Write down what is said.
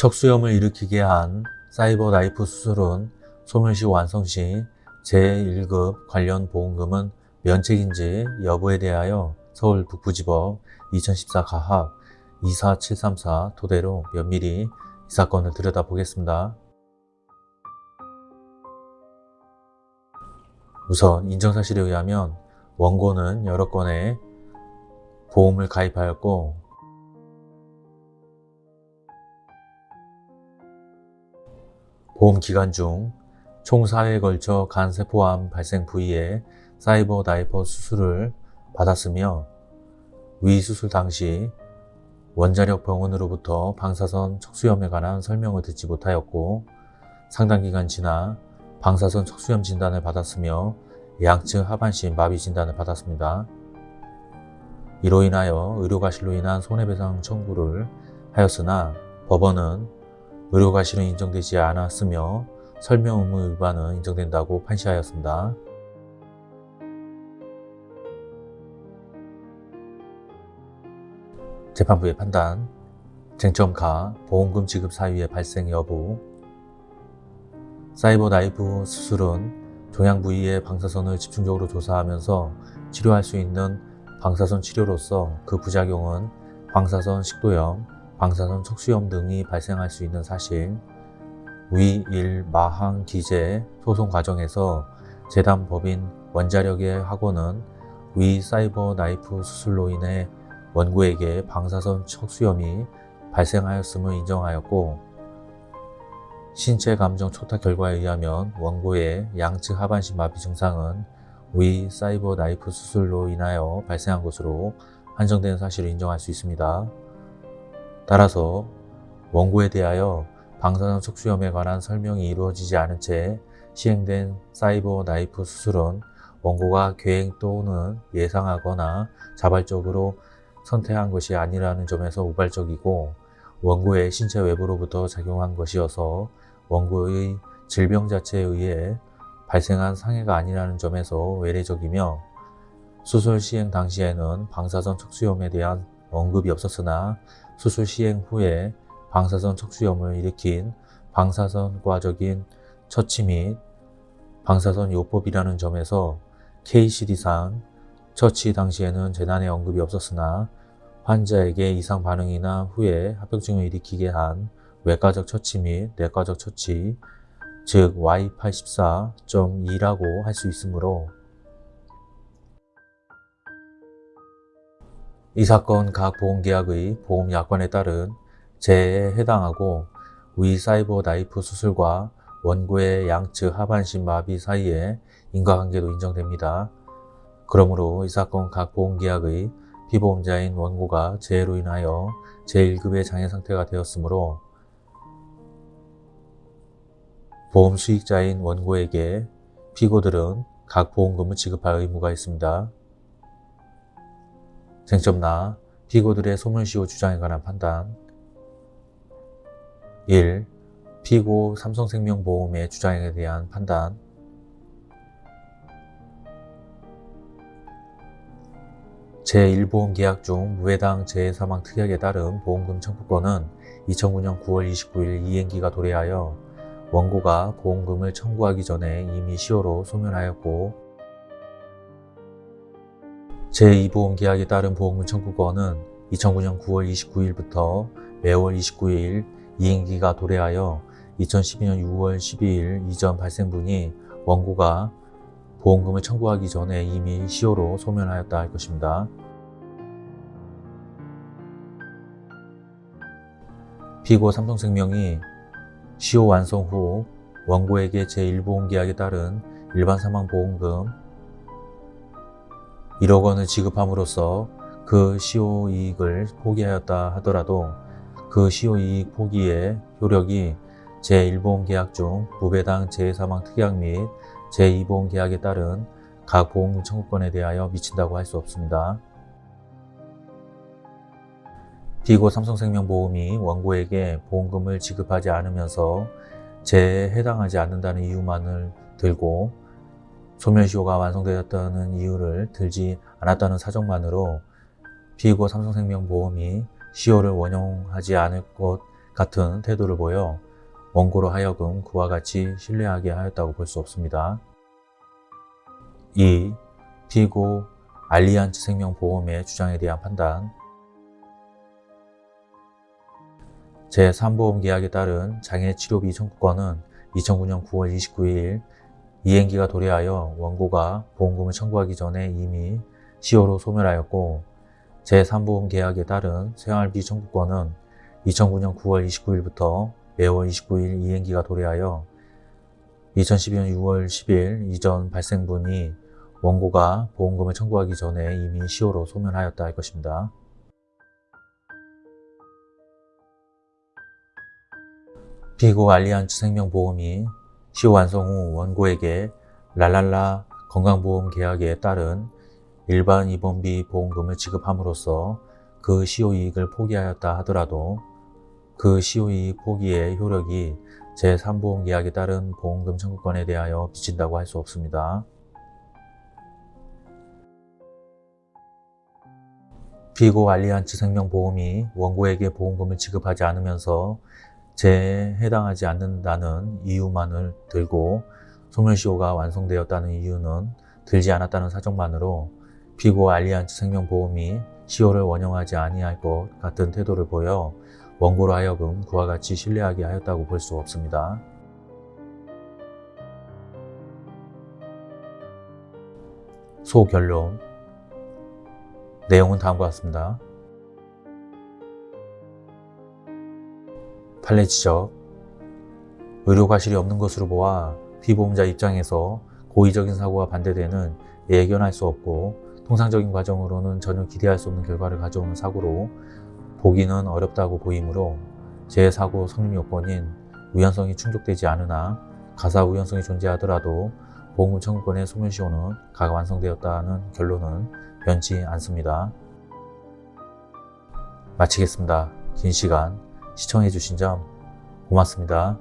척수염을 일으키게 한 사이버 나이프 수술은 소멸시 완성 시 제1급 관련 보험금은 면책인지 여부에 대하여 서울 북부지법 2014 가합 24734 토대로 면밀히 이 사건을 들여다보겠습니다. 우선 인정사실에 의하면 원고는 여러 건의 보험을 가입하였고 보험 기간 중 총 4회에 걸쳐 간세포암 발생 부위에 사이버 다이퍼 수술을 받았으며 위 수술 당시 원자력 병원으로부터 방사선 척수염에 관한 설명을 듣지 못하였고 상당 기간 지나 방사선 척수염 진단을 받았으며 양측 하반신 마비 진단을 받았습니다. 이로 인하여 의료과실로 인한 손해배상 청구를 하였으나 법원은 의료과실은 인정되지 않았으며 설명 의무 위반은 인정된다고 판시하였습니다. 재판부의 판단 쟁점 가 보험금 지급 사유의 발생 여부 사이버 나이프 수술은 종양 부위의 방사선을 집중적으로 조사하면서 치료할 수 있는 방사선 치료로서 그 부작용은 방사선 식도염, 방사선 척수염 등이 발생할 수 있는 사실 위1 마항 기재 소송 과정에서 재단 법인 원자력의 학원은 위 사이버 나이프 수술로 인해 원고에게 방사선 척수염이 발생하였음을 인정하였고 신체 감정 초탁 결과에 의하면 원고의 양측 하반신 마비 증상은 위 사이버 나이프 수술로 인하여 발생한 것으로 한정된 사실을 인정할 수 있습니다. 따라서 원고에 대하여 방사선 척수염에 관한 설명이 이루어지지 않은 채 시행된 사이버 나이프 수술은 원고가 계획 또는 예상하거나 자발적으로 선택한 것이 아니라는 점에서 우발적이고 원고의 신체 외부로부터 작용한 것이어서 원고의 질병 자체에 의해 발생한 상해가 아니라는 점에서 외래적이며 수술 시행 당시에는 방사선 척수염에 대한 언급이 없었으나 수술 시행 후에 방사선 척수염을 일으킨 방사선과적인 처치 및 방사선 요법이라는 점에서 KCD상 처치 당시에는 재난의 언급이 없었으나 환자에게 이상 반응이나 후에 합병증을 일으키게 한 외과적 처치 및 내과적 처치, 즉 Y84.2라고 할 수 있으므로 이 사건 각 보험계약의 보험약관에 따른 재해에 해당하고 위 사이버 나이프 수술과 원고의 양측 하반신 마비 사이에 인과관계도 인정됩니다. 그러므로 이 사건 각 보험계약의 피보험자인 원고가 재해로 인하여 제1급의 장애 상태가 되었으므로 보험 수익자인 원고에게 피고들은 각 보험금을 지급할 의무가 있습니다. 쟁점나 피고들의 소멸시효 주장에 관한 판단 1. 피고 삼성생명보험의 주장에 대한 판단 제1보험 계약 중 무해당 재해사망 특약에 따른 보험금 청구권은 2009년 9월 29일 이행기가 도래하여 원고가 보험금을 청구하기 전에 이미 시효로 소멸하였고 제2보험 계약에 따른 보험금 청구권은 2009년 9월 29일부터 매월 29일 이행기가 도래하여 2012년 6월 12일 이전 발생분이 원고가 보험금을 청구하기 전에 이미 시효로 소멸하였다 할 것입니다. 피고 삼성생명이 시효 완성 후 원고에게 제1보험계약에 따른 일반 사망보험금 1억 원을 지급함으로써 그 시효 이익을 포기하였다 하더라도 그 시효 이익 포기의 효력이 제1보험 계약 중 무배당 재해사망 특약 및 제2보험 계약에 따른 각 보험금 청구권에 대하여 미친다고 할 수 없습니다. 피고 삼성생명보험이 원고에게 보험금을 지급하지 않으면서 재해에 해당하지 않는다는 이유만을 들고 소멸시효가 완성되었다는 이유를 들지 않았다는 사정만으로 피고 삼성생명보험이 시효를 원용하지 않을 것 같은 태도를 보여 원고로 하여금 그와 같이 신뢰하게 하였다고 볼 수 없습니다. 2. 피고 알리안츠 생명보험의 주장에 대한 판단 제3보험 계약에 따른 장애치료비 청구권은 2009년 9월 29일 이행기가 도래하여 원고가 보험금을 청구하기 전에 이미 시효로 소멸하였고 제3보험 계약에 따른 생활비 청구권은 2009년 9월 29일부터 매월 29일 이행기가 도래하여 2012년 6월 10일 이전 발생분이 원고가 보험금을 청구하기 전에 이미 시효로 소멸하였다 할 것입니다. 피고 알리안츠 생명보험이 시효 완성 후 원고에게 랄랄라 건강보험 계약에 따른 일반 입원비 보험금을 지급함으로써 그 시효 이익을 포기하였다 하더라도 그 시효 이익 포기의 효력이 제3보험 계약에 따른 보험금 청구권에 대하여 비친다고 할 수 없습니다. 피고 알리안츠 생명보험이 원고에게 보험금을 지급하지 않으면서 재해에 해당하지 않는다는 이유만을 들고 소멸시효가 완성되었다는 이유는 들지 않았다는 사정만으로 피고 알리안츠 생명보험이 시효를 원용하지 아니할 것 같은 태도를 보여 원고로 하여금 그와 같이 신뢰하게 하였다고 볼 수 없습니다. 소결론 내용은 다음과 같습니다. 지적 의료 과실이 없는 것으로 보아 피보험자 입장에서 고의적인 사고와 반대되는 예견할 수 없고 통상적인 과정으로는 전혀 기대할 수 없는 결과를 가져오는 사고로 보기는 어렵다고 보이므로 재사고 성립 요건인 우연성이 충족되지 않으나 가사 우연성이 존재하더라도 보험금 청구권의 소멸시효는 가 완성되었다는 결론은 변치 않습니다. 마치겠습니다. 긴 시간 시청해주신 점 고맙습니다.